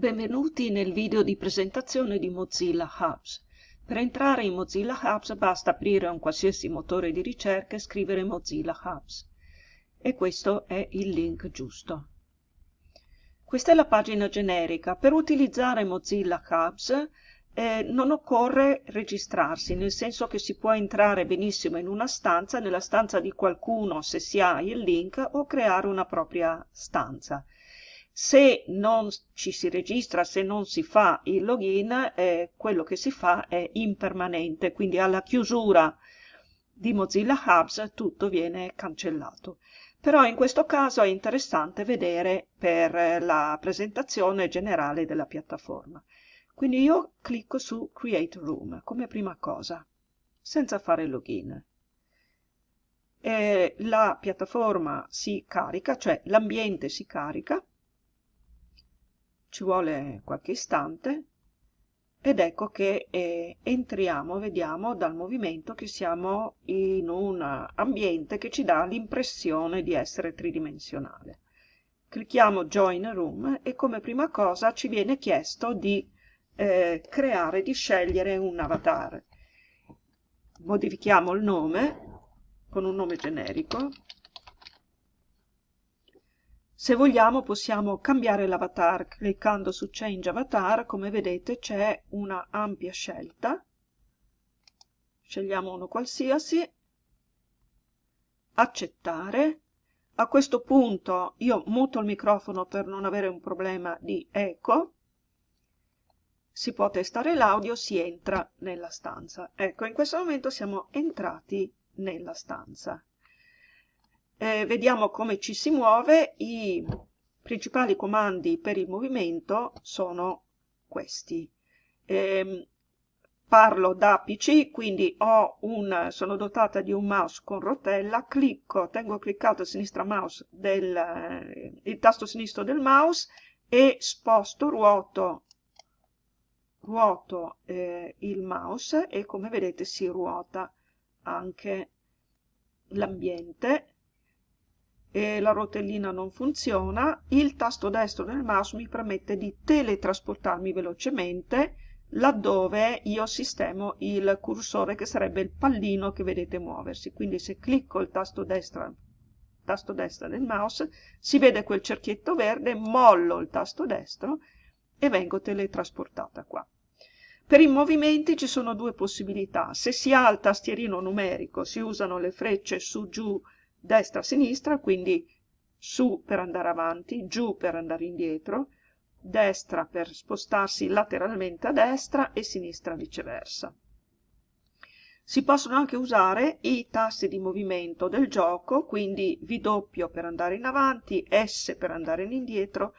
Benvenuti nel video di presentazione di Mozilla Hubs. Per entrare in Mozilla Hubs basta aprire un qualsiasi motore di ricerca e scrivere Mozilla Hubs. E questo è il link giusto. Questa è la pagina generica. Per utilizzare Mozilla Hubs eh, non occorre registrarsi, nel senso che si può entrare benissimo in una stanza, nella stanza di qualcuno se si ha il link, o creare una propria stanza se non ci si registra, se non si fa il login, eh, quello che si fa è impermanente, quindi alla chiusura di Mozilla Hubs tutto viene cancellato. Però in questo caso è interessante vedere per la presentazione generale della piattaforma. Quindi io clicco su Create Room come prima cosa, senza fare login. E la piattaforma si carica, cioè l'ambiente si carica, ci vuole qualche istante ed ecco che eh, entriamo, vediamo dal movimento che siamo in un ambiente che ci dà l'impressione di essere tridimensionale. Clicchiamo Join Room e come prima cosa ci viene chiesto di eh, creare, di scegliere un avatar. Modifichiamo il nome con un nome generico se vogliamo possiamo cambiare l'avatar cliccando su Change Avatar, come vedete c'è una ampia scelta. Scegliamo uno qualsiasi, accettare. A questo punto io muto il microfono per non avere un problema di eco. Si può testare l'audio, si entra nella stanza. Ecco, in questo momento siamo entrati nella stanza eh, vediamo come ci si muove, i principali comandi per il movimento sono questi. Eh, parlo da PC, quindi un, sono dotata di un mouse con rotella, clicco, tengo cliccato del, eh, il tasto sinistro del mouse e sposto, ruoto, ruoto eh, il mouse e come vedete si ruota anche l'ambiente e la rotellina non funziona, il tasto destro del mouse mi permette di teletrasportarmi velocemente laddove io sistemo il cursore che sarebbe il pallino che vedete muoversi. Quindi se clicco il tasto destra, tasto destra del mouse si vede quel cerchietto verde, mollo il tasto destro e vengo teletrasportata qua. Per i movimenti ci sono due possibilità. Se si ha il tastierino numerico si usano le frecce su giù destra-sinistra, quindi su per andare avanti, giù per andare indietro, destra per spostarsi lateralmente a destra e sinistra viceversa. Si possono anche usare i tasti di movimento del gioco, quindi V per andare in avanti, S per andare in indietro,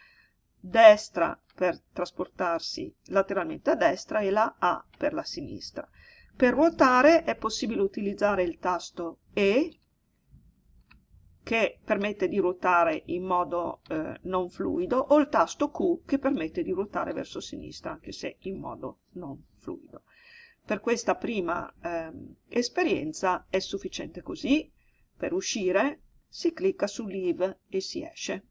destra per trasportarsi lateralmente a destra e la A per la sinistra. Per ruotare è possibile utilizzare il tasto E che permette di ruotare in modo eh, non fluido o il tasto Q che permette di ruotare verso sinistra anche se in modo non fluido. Per questa prima eh, esperienza è sufficiente così, per uscire si clicca su Leave e si esce.